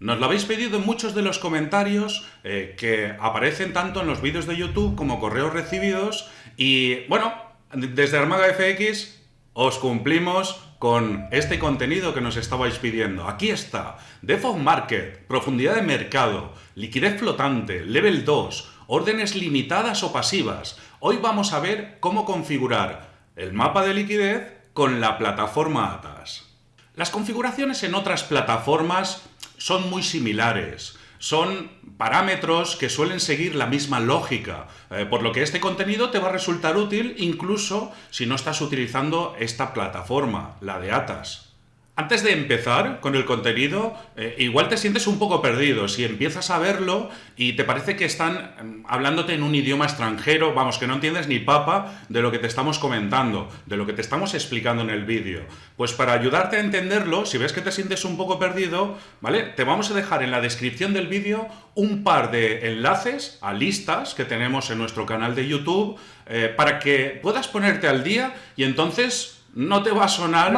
Nos lo habéis pedido en muchos de los comentarios eh, que aparecen tanto en los vídeos de YouTube como correos recibidos y bueno, desde Armaga FX os cumplimos con este contenido que nos estabais pidiendo. Aquí está, Default Market, profundidad de mercado, liquidez flotante, level 2, órdenes limitadas o pasivas. Hoy vamos a ver cómo configurar el mapa de liquidez con la plataforma ATAS. Las configuraciones en otras plataformas son muy similares. Son parámetros que suelen seguir la misma lógica, eh, por lo que este contenido te va a resultar útil incluso si no estás utilizando esta plataforma, la de ATAS. Antes de empezar con el contenido, eh, igual te sientes un poco perdido si empiezas a verlo y te parece que están em, hablándote en un idioma extranjero, vamos, que no entiendes ni papa de lo que te estamos comentando, de lo que te estamos explicando en el vídeo. Pues para ayudarte a entenderlo, si ves que te sientes un poco perdido, ¿vale? Te vamos a dejar en la descripción del vídeo un par de enlaces a listas que tenemos en nuestro canal de YouTube eh, para que puedas ponerte al día y entonces no te va a sonar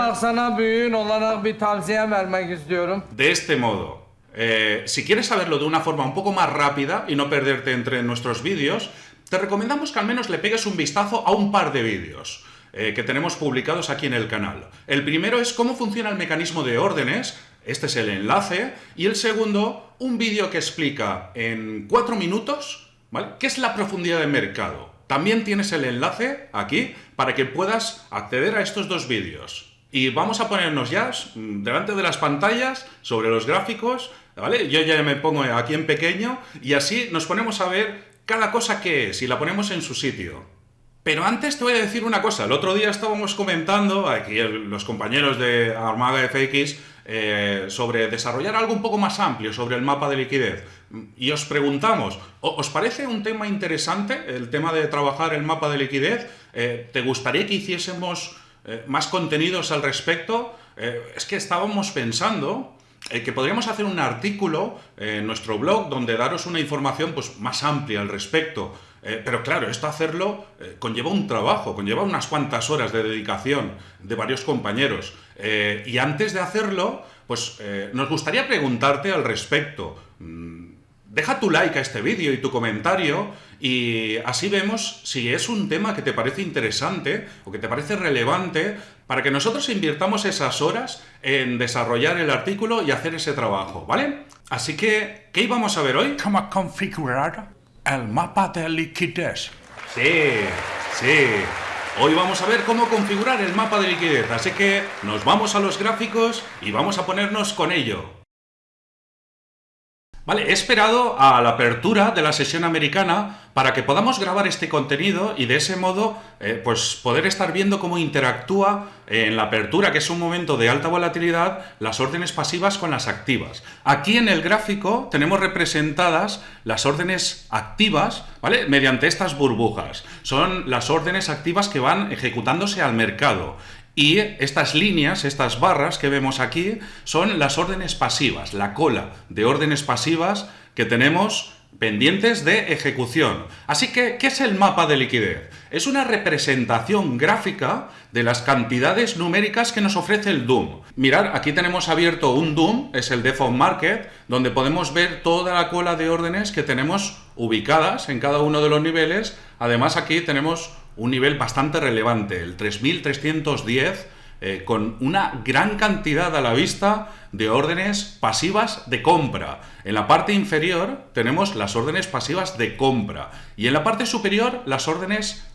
de este modo. Eh, si quieres saberlo de una forma un poco más rápida y no perderte entre nuestros vídeos, te recomendamos que al menos le pegues un vistazo a un par de vídeos eh, que tenemos publicados aquí en el canal. El primero es cómo funciona el mecanismo de órdenes, este es el enlace, y el segundo, un vídeo que explica en cuatro minutos ¿vale? qué es la profundidad de mercado. También tienes el enlace aquí para que puedas acceder a estos dos vídeos. Y vamos a ponernos ya mm, delante de las pantallas, sobre los gráficos, ¿vale? Yo ya me pongo aquí en pequeño y así nos ponemos a ver cada cosa que es y la ponemos en su sitio. Pero antes te voy a decir una cosa. El otro día estábamos comentando, aquí los compañeros de Armada FX, eh, sobre desarrollar algo un poco más amplio sobre el mapa de liquidez. Y os preguntamos, ¿os parece un tema interesante el tema de trabajar el mapa de liquidez? Eh, ¿Te gustaría que hiciésemos eh, más contenidos al respecto? es que estábamos pensando que podríamos hacer un artículo en nuestro blog donde daros una información pues, más amplia al respecto. pero claro, esto hacerlo conlleva un trabajo, conlleva unas cuantas horas de dedicación de varios compañeros. Eh, y antes de hacerlo, pues eh, nos gustaría preguntarte al respecto. Mm, deja tu like a este vídeo y tu comentario y así vemos si es un tema que te parece interesante o que te parece relevante para que nosotros invirtamos esas horas en desarrollar el artículo y hacer ese trabajo, ¿vale? Así que, ¿qué íbamos a ver hoy? ¿Cómo configurar el mapa de liquidez? Sí, sí. Hoy vamos a ver cómo configurar el mapa de liquidez, así que nos vamos a los gráficos y vamos a ponernos con ello. He esperado a la apertura de la sesión americana para que podamos grabar este contenido y de ese modo eh, pues poder estar viendo cómo interactúa en la apertura, que es un momento de alta volatilidad, las órdenes pasivas con las activas. Aquí en el gráfico tenemos representadas las órdenes activas, ¿vale? Mediante estas burbujas. Son las órdenes activas que van ejecutándose al mercado. Y estas líneas, estas barras que vemos aquí, son las órdenes pasivas, la cola de órdenes pasivas que tenemos pendientes de ejecución. Así que, ¿qué es el mapa de liquidez? Es una representación gráfica de las cantidades numéricas que nos ofrece el DOOM. Mirad, aquí tenemos abierto un DOOM, es el Default Market, donde podemos ver toda la cola de órdenes que tenemos ubicadas en cada uno de los niveles. Además, aquí tenemos un nivel bastante relevante, el 3310, eh, con una gran cantidad a la vista de órdenes pasivas de compra. En la parte inferior tenemos las órdenes pasivas de compra y en la parte superior las órdenes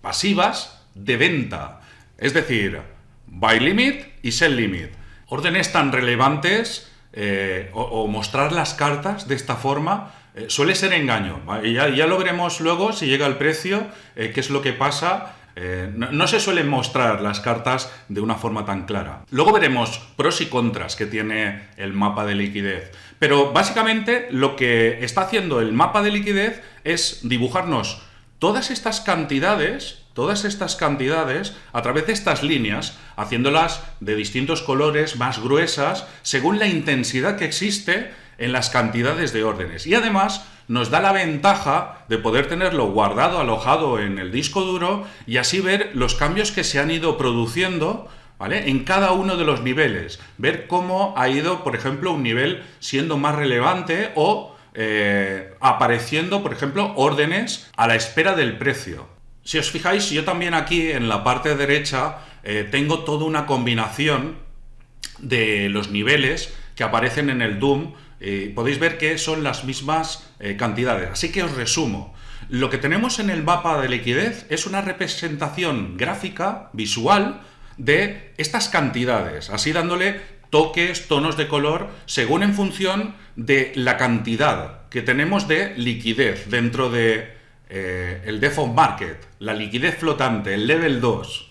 pasivas de venta. Es decir, buy limit y sell limit. Órdenes tan relevantes eh, o mostrar las cartas de esta forma eh, suele ser engaño. Y ya, lo veremos luego si llega el precio, eh, qué es lo que pasa. Eh, no, se suelen mostrar las cartas de una forma tan clara. Luego veremos pros y contras que tiene el mapa de liquidez. Pero básicamente lo que está haciendo el mapa de liquidez es dibujarnos todas estas cantidades, todas estas cantidades a través de estas líneas, haciéndolas de distintos colores, más gruesas, según la intensidad que existe en las cantidades de órdenes. Y además nos da la ventaja de poder tenerlo guardado, alojado en el disco duro y así ver los cambios que se han ido produciendo ¿vale? En cada uno de los niveles. Ver cómo ha ido, por ejemplo, un nivel siendo más relevante o eh, apareciendo, por ejemplo, órdenes a la espera del precio. Si os fijáis, yo también aquí en la parte derecha eh, tengo toda una combinación de los niveles que aparecen en el Doom. Eh, podéis ver que son las mismas cantidades. Así que os resumo. Lo que tenemos en el mapa de liquidez es una representación gráfica, visual, de estas cantidades, así dándole toques, tonos de color, según en función de la cantidad que tenemos de liquidez dentro de eh, el default market, la liquidez flotante, el level 2.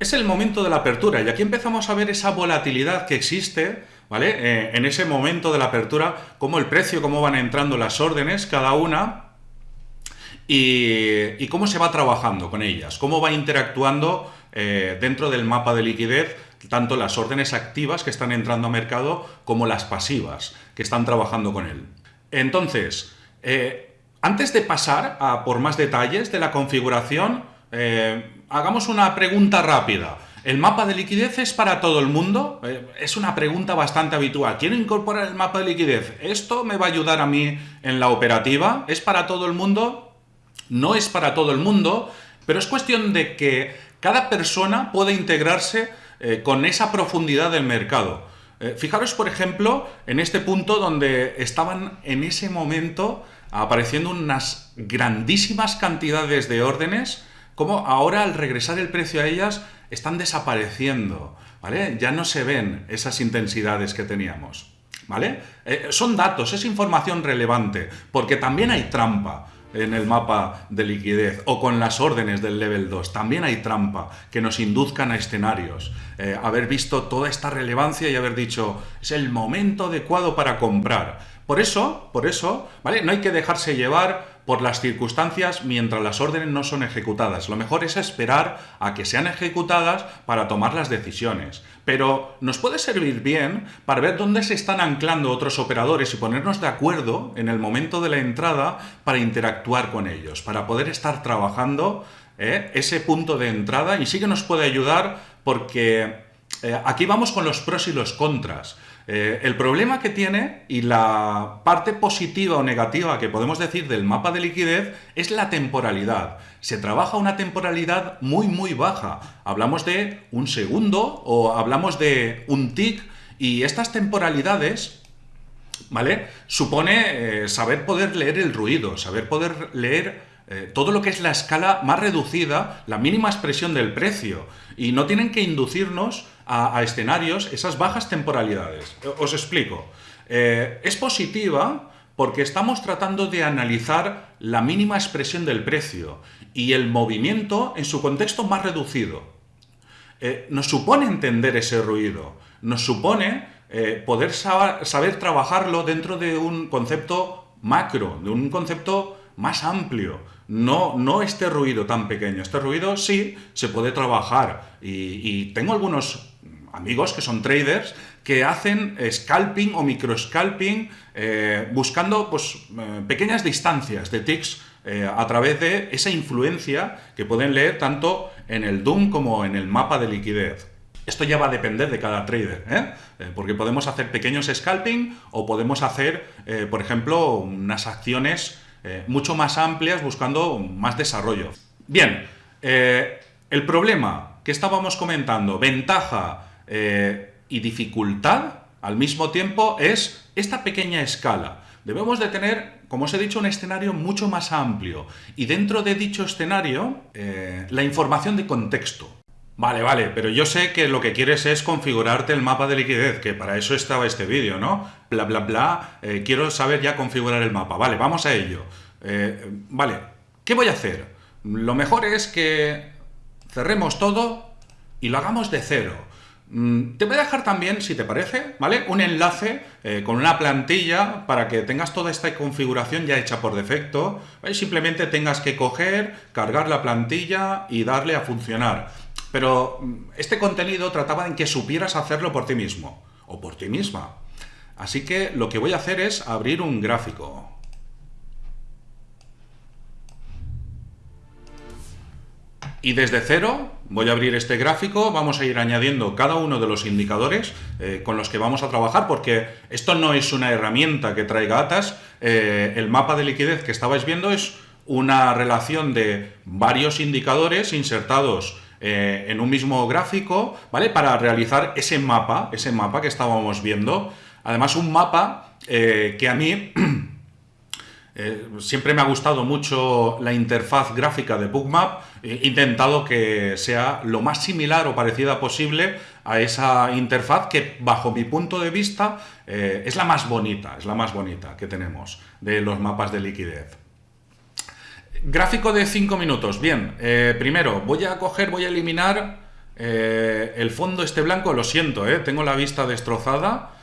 Es el momento de la apertura y aquí empezamos a ver esa volatilidad que existe, ¿vale? Eh, en ese momento de la apertura, cómo el precio, cómo van entrando las órdenes, cada una, y, cómo se va trabajando con ellas, cómo va interactuando eh, dentro del mapa de liquidez tanto las órdenes activas que están entrando a mercado como las pasivas que están trabajando con él. Entonces, eh, antes de pasar a por más detalles de la configuración, hagamos una pregunta rápida. ¿El mapa de liquidez es para todo el mundo? es una pregunta bastante habitual. ¿Quiero incorporar el mapa de liquidez? ¿Esto me va a ayudar a mí en la operativa? ¿Es para todo el mundo? no es para todo el mundo, pero es cuestión de que cada persona pueda integrarse eh, con esa profundidad del mercado. Eh, fijaros, por ejemplo, en este punto donde estaban en ese momento apareciendo unas grandísimas cantidades de órdenes, como ahora al regresar el precio a ellas están desapareciendo, ¿vale? Ya no se ven esas intensidades que teníamos, ¿vale? Eh, son datos, es información relevante, porque también hay trampa en el mapa de liquidez o con las órdenes del level 2. También hay trampa que nos induzcan a escenarios. Eh, haber visto toda esta relevancia y haber dicho, es el momento adecuado para comprar. Por eso, por eso, ¿vale? No hay que dejarse llevar por las circunstancias mientras las órdenes no son ejecutadas. Lo mejor es esperar a que sean ejecutadas para tomar las decisiones. Pero nos puede servir bien para ver dónde se están anclando otros operadores y ponernos de acuerdo en el momento de la entrada para interactuar con ellos, para poder estar trabajando ¿eh? ese punto de entrada y sí que nos puede ayudar porque eh, aquí vamos con los pros y los contras. Eh, el problema que tiene y la parte positiva o negativa que podemos decir del mapa de liquidez es la temporalidad. Se trabaja una temporalidad muy muy baja. Hablamos de un segundo o hablamos de un tick y estas temporalidades ¿vale? Supone eh, saber poder leer el ruido, saber poder leer eh, todo lo que es la escala más reducida, la mínima expresión del precio. Y no tienen que inducirnos a, escenarios esas bajas temporalidades. Os explico. Eh, es positiva porque estamos tratando de analizar la mínima expresión del precio y el movimiento en su contexto más reducido. Eh, nos supone entender ese ruido, nos supone poder saber trabajarlo dentro de un concepto macro, de un concepto más amplio, no, no este ruido tan pequeño. Este ruido sí se puede trabajar y, tengo algunos amigos que son traders que hacen scalping o microscalping eh, buscando pues, eh, pequeñas distancias de ticks eh, a través de esa influencia que pueden leer tanto en el Doom como en el mapa de liquidez. Esto ya va a depender de cada trader, porque podemos hacer pequeños scalping o podemos hacer, por ejemplo, unas acciones eh, mucho más amplias buscando más desarrollo. Bien, eh, el problema que estábamos comentando, ventaja eh, y dificultad al mismo tiempo es esta pequeña escala. Debemos de tener, como os he dicho, un escenario mucho más amplio y dentro de dicho escenario la información de contexto. Vale, vale, pero yo sé que lo que quieres es configurarte el mapa de liquidez, que para eso estaba este vídeo, ¿no? Bla, bla, bla, eh, quiero saber ya configurar el mapa. Vale, vamos a ello. Eh, vale, ¿qué voy a hacer? Lo mejor es que cerremos todo y lo hagamos de cero. Mm, te voy a dejar también, si te parece, ¿vale? Un enlace eh, con una plantilla para que tengas toda esta configuración ya hecha por defecto. Simplemente tengas que coger, cargar la plantilla y darle a funcionar. Pero mm, este contenido trataba en que supieras hacerlo por ti mismo o por ti misma. Así que lo que voy a hacer es abrir un gráfico. Y desde cero voy a abrir este gráfico, vamos a ir añadiendo cada uno de los indicadores eh, con los que vamos a trabajar, porque esto no es una herramienta que traiga atas, eh, el mapa de liquidez que estabais viendo es una relación de varios indicadores insertados eh, en un mismo gráfico, ¿vale? Para realizar ese mapa, ese mapa que estábamos viendo. Además, un mapa que a mí Eh, siempre me ha gustado mucho la interfaz gráfica de Bookmap. He intentado que sea lo más similar o parecida posible a esa interfaz que, bajo mi punto de vista, eh, es la más bonita, es la más bonita que tenemos de los mapas de liquidez. Gráfico de 5 minutos. Bien, eh, primero voy a coger, voy a eliminar el fondo este blanco. Lo siento, tengo la vista destrozada.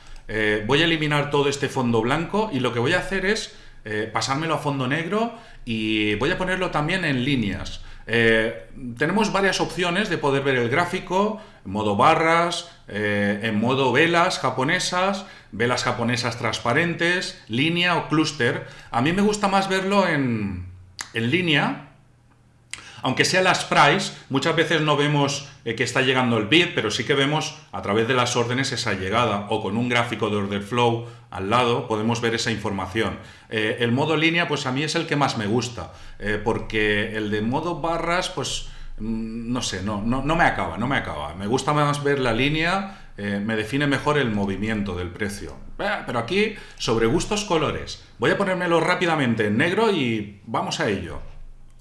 voy a eliminar todo este fondo blanco y lo que voy a hacer es eh, pasármelo a fondo negro y voy a ponerlo también en líneas. Eh, tenemos varias opciones de poder ver el gráfico, en modo barras, eh, en modo velas japonesas, velas japonesas transparentes, línea o clúster. A mí me gusta más verlo en, en línea, aunque sea las price, muchas veces no vemos eh, que está llegando el bit, pero sí que vemos a través de las órdenes esa llegada, o con un gráfico de order flow al lado podemos ver esa información. Eh, el modo línea, pues a mí es el que más me gusta, eh, porque el de modo barras, pues mm, no sé, no, no, no, me acaba, no me acaba. Me gusta más ver la línea, me define mejor el movimiento del precio. pero aquí, sobre gustos colores, voy a ponérmelo rápidamente en negro y vamos a ello.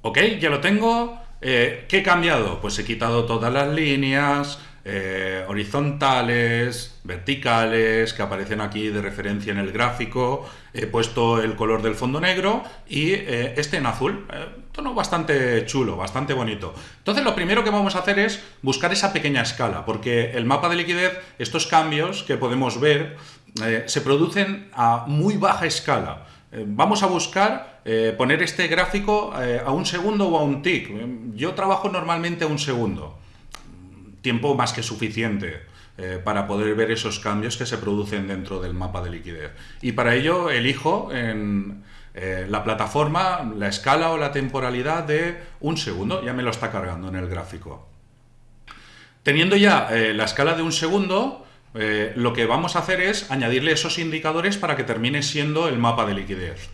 Ok, ya lo tengo. Eh, ¿Qué he cambiado? Pues he quitado todas las líneas eh, horizontales, verticales, que aparecen aquí de referencia en el gráfico. He puesto el color del fondo negro y eh, este en azul. tono bastante chulo, bastante bonito. Entonces lo primero que vamos a hacer es buscar esa pequeña escala, porque el mapa de liquidez, estos cambios que podemos ver, se producen a muy baja escala. Eh, vamos a buscar eh, poner este gráfico eh, a un segundo o a un tick. Yo trabajo normalmente a un segundo. Tiempo más que suficiente para poder ver esos cambios que se producen dentro del mapa de liquidez. Y para ello elijo en la plataforma la escala o la temporalidad de un segundo. Ya me lo está cargando en el gráfico. Teniendo ya la escala de un segundo, eh, lo que vamos a hacer es añadirle esos indicadores para que termine siendo el mapa de liquidez.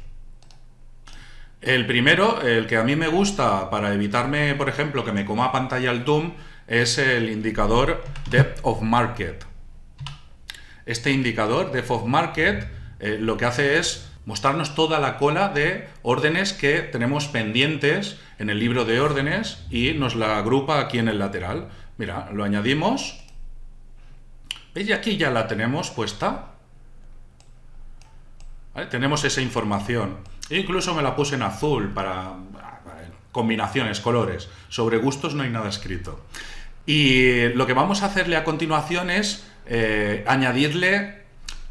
El primero, el que a mí me gusta para evitarme, por ejemplo, que me coma pantalla el Doom, es el indicador Depth of Market. Este indicador Depth of Market eh, lo que hace es mostrarnos toda la cola de órdenes que tenemos pendientes en el libro de órdenes y nos la agrupa aquí en el lateral. Mira, lo añadimos ¿Veis? Y aquí ya la tenemos puesta. Tenemos esa información. E incluso me la puse en azul para, combinaciones, colores. Sobre gustos no hay nada escrito. Y lo que vamos a hacerle a continuación es eh, añadirle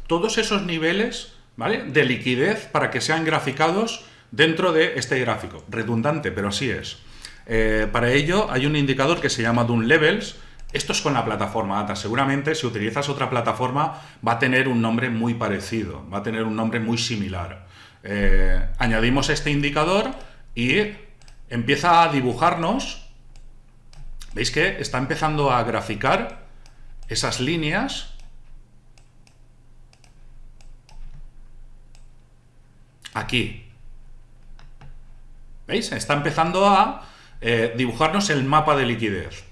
todos esos niveles ¿vale? de liquidez para que sean graficados dentro de este gráfico. Redundante, pero así es. Eh, para ello hay un indicador que se llama Doom Levels, esto es con la plataforma ATA. Seguramente si utilizas otra plataforma va a tener un nombre muy parecido, va a tener un nombre muy similar. Eh, añadimos este indicador y empieza a dibujarnos. ¿Veis que está empezando a graficar esas líneas? Aquí. ¿Veis? Está empezando a eh, dibujarnos el mapa de liquidez.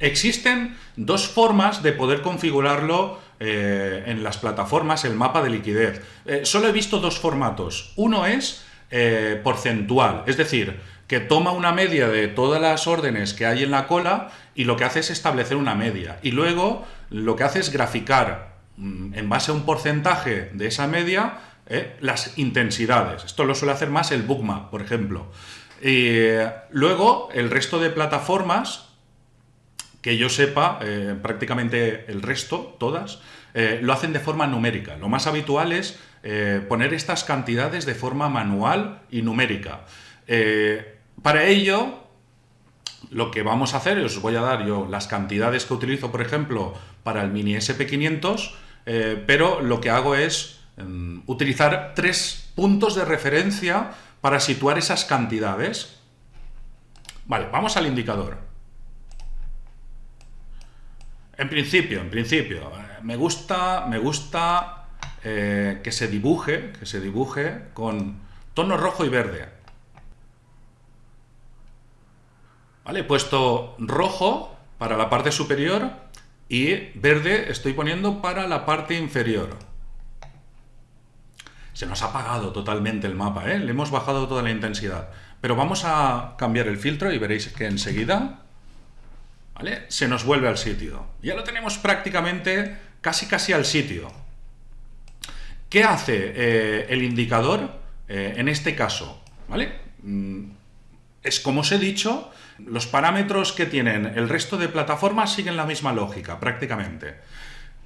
Existen dos formas de poder configurarlo eh, en las plataformas, el mapa de liquidez. Eh, solo he visto dos formatos. Uno es porcentual, es decir, que toma una media de todas las órdenes que hay en la cola y lo que hace es establecer una media. Y luego lo que hace es graficar mm, en base a un porcentaje de esa media las intensidades. Esto lo suele hacer más el Bookmap, por ejemplo. Y luego el resto de plataformas que yo sepa, eh, prácticamente el resto, todas, eh, lo hacen de forma numérica. Lo más habitual es eh, poner estas cantidades de forma manual y numérica. Para ello, lo que vamos a hacer, os voy a dar yo las cantidades que utilizo, por ejemplo, para el Mini SP500, pero lo que hago es mm, utilizar tres puntos de referencia para situar esas cantidades. Vale, vamos al indicador. En principio, en principio, eh, me gusta, me gusta eh, que se dibuje, que se dibuje con tono rojo y verde. ¿Vale? He puesto rojo para la parte superior y verde estoy poniendo para la parte inferior. Se nos ha apagado totalmente el mapa, ¿eh? le hemos bajado toda la intensidad. Pero vamos a cambiar el filtro y veréis que enseguida ¿vale? se nos vuelve al sitio. Ya lo tenemos prácticamente casi casi al sitio. ¿Qué hace eh, el indicador eh, en este caso? ¿Vale? Mm, es como os he dicho, los parámetros que tienen el resto de plataformas siguen la misma lógica, prácticamente.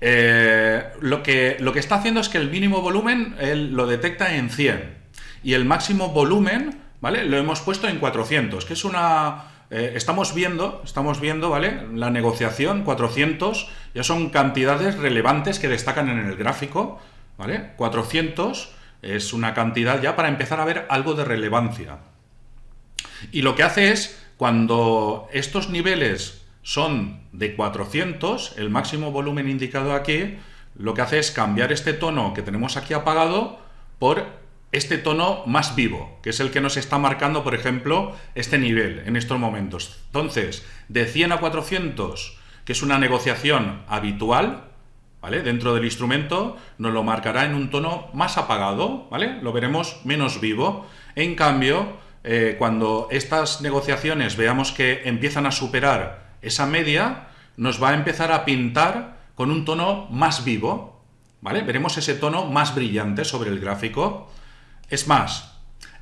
Eh, lo, que, lo que está haciendo es que el mínimo volumen lo detecta en 100 y el máximo volumen ¿vale? lo hemos puesto en 400, que es una... Eh, estamos viendo, estamos viendo, ¿vale? La negociación, 400, ya son cantidades relevantes que destacan en el gráfico, ¿vale? 400 es una cantidad ya para empezar a ver algo de relevancia. Y lo que hace es, cuando estos niveles son de 400, el máximo volumen indicado aquí, lo que hace es cambiar este tono que tenemos aquí apagado por este tono más vivo, que es el que nos está marcando, por ejemplo, este nivel en estos momentos. Entonces, de 100 a 400, que es una negociación habitual, ¿vale? Dentro del instrumento, nos lo marcará en un tono más apagado, ¿vale? Lo veremos menos vivo. En cambio, eh, cuando estas negociaciones veamos que empiezan a superar esa media nos va a empezar a pintar con un tono más vivo, ¿vale? Veremos ese tono más brillante sobre el gráfico. Es más,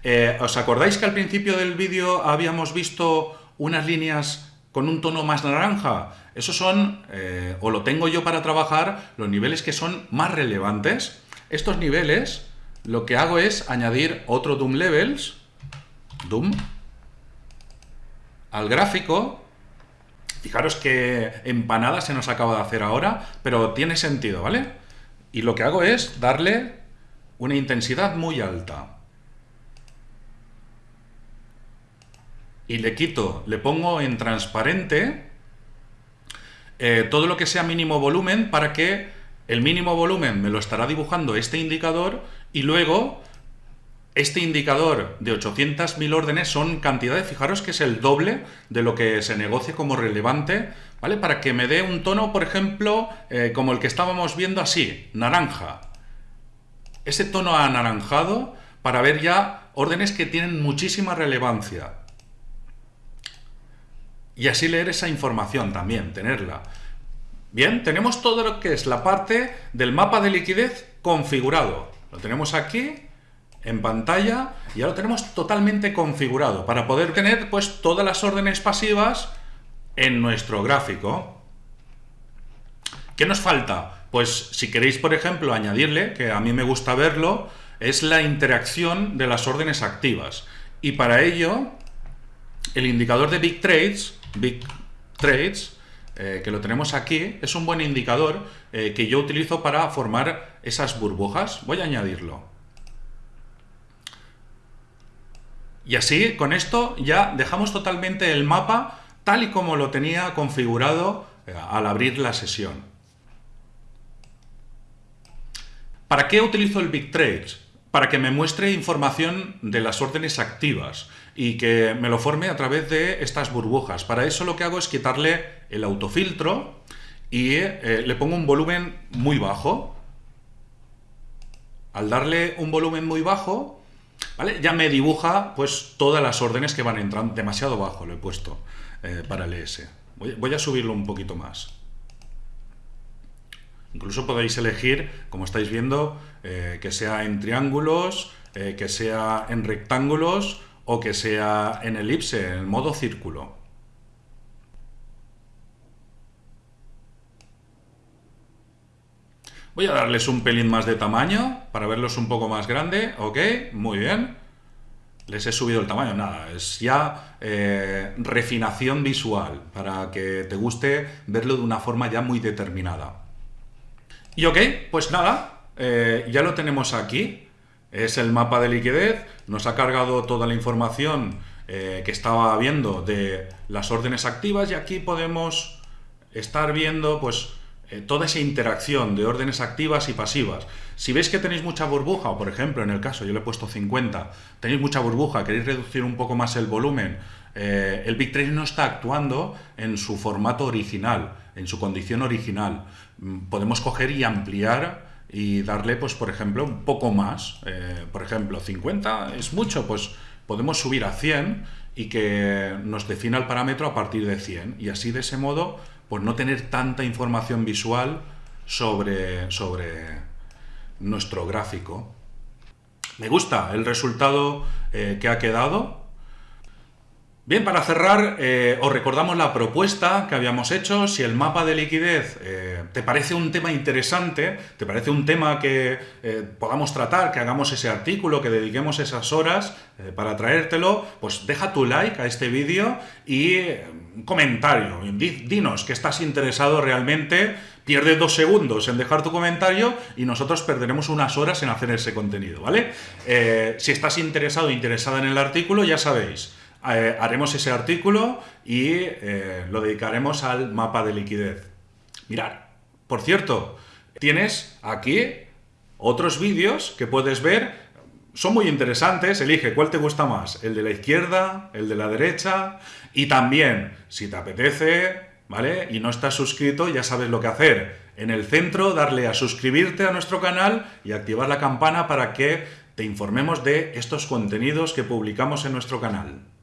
eh, ¿os acordáis que al principio del vídeo habíamos visto unas líneas con un tono más naranja? Esos son, eh, o lo tengo yo para trabajar, los niveles que son más relevantes. Estos niveles, lo que hago es añadir otro Doom Levels, Doom, al gráfico, Fijaros que empanada se nos acaba de hacer ahora, pero tiene sentido, ¿vale? Y lo que hago es darle una intensidad muy alta. Y le quito, le pongo en transparente eh, todo lo que sea mínimo volumen para que el mínimo volumen me lo estará dibujando este indicador y luego este indicador de 800.000 órdenes son cantidades, fijaros que es el doble de lo que se negocie como relevante, ¿vale? Para que me dé un tono, por ejemplo, eh, como el que estábamos viendo así, naranja. Ese tono anaranjado para ver ya órdenes que tienen muchísima relevancia. Y así leer esa información también, tenerla. Bien, tenemos todo lo que es la parte del mapa de liquidez configurado. Lo tenemos aquí en pantalla y ya lo tenemos totalmente configurado para poder tener pues todas las órdenes pasivas en nuestro gráfico. ¿Qué nos falta? Pues si queréis, por ejemplo, añadirle, que a mí me gusta verlo, es la interacción de las órdenes activas. Y para ello, el indicador de Big Trades, Big Trades, eh, que lo tenemos aquí, es un buen indicador eh, que yo utilizo para formar esas burbujas. Voy a añadirlo. Y así, con esto, ya dejamos totalmente el mapa tal y como lo tenía configurado eh, al abrir la sesión. ¿Para qué utilizo el Big Trades? Para que me muestre información de las órdenes activas y que me lo forme a través de estas burbujas. Para eso lo que hago es quitarle el autofiltro y eh, le pongo un volumen muy bajo. Al darle un volumen muy bajo, ya me dibuja pues todas las órdenes que van entrando, demasiado bajo lo he puesto eh, para el ES. Voy, a subirlo un poquito más. Incluso podéis elegir, como estáis viendo, eh, que sea en triángulos, eh, que sea en rectángulos o que sea en elipse, en modo círculo. Voy a darles un pelín más de tamaño para verlos un poco más grande. Ok, muy bien. Les he subido el tamaño, nada, es ya eh, refinación visual para que te guste verlo de una forma ya muy determinada. Y ok, pues nada, eh, ya lo tenemos aquí. Es el mapa de liquidez, nos ha cargado toda la información eh, que estaba viendo de las órdenes activas y aquí podemos estar viendo pues eh, toda esa interacción de órdenes activas y pasivas. Si veis que tenéis mucha burbuja, por ejemplo en el caso yo le he puesto 50, tenéis mucha burbuja, queréis reducir un poco más el volumen, eh, el BigTrace no está actuando en su formato original, en su condición original. Mm, podemos coger y ampliar y darle, pues por ejemplo, un poco más. Eh, por ejemplo, 50 es mucho, pues podemos subir a 100 y que nos defina el parámetro a partir de 100. Y así de ese modo, pues no tener tanta información visual sobre, sobre nuestro gráfico. Me gusta el resultado eh, que ha quedado. Bien, para cerrar, eh, os recordamos la propuesta que habíamos hecho. Si el mapa de liquidez eh, te parece un tema interesante, te parece un tema que eh, podamos tratar, que hagamos ese artículo, que dediquemos esas horas para traértelo, pues deja tu like a este vídeo y un comentario. Dinos que estás interesado realmente, pierde dos segundos en dejar tu comentario y nosotros perderemos unas horas en hacer ese contenido, ¿vale? si estás interesado o interesada en el artículo, ya sabéis eh, haremos ese artículo y eh, lo dedicaremos al mapa de liquidez. Mirad, por cierto, tienes aquí otros vídeos que puedes ver, son muy interesantes, elige cuál te gusta más, el de la izquierda, el de la derecha, y también, si te apetece, ¿vale? Y no estás suscrito, ya sabes lo que hacer. En el centro, darle a suscribirte a nuestro canal y activar la campana para que te informemos de estos contenidos que publicamos en nuestro canal.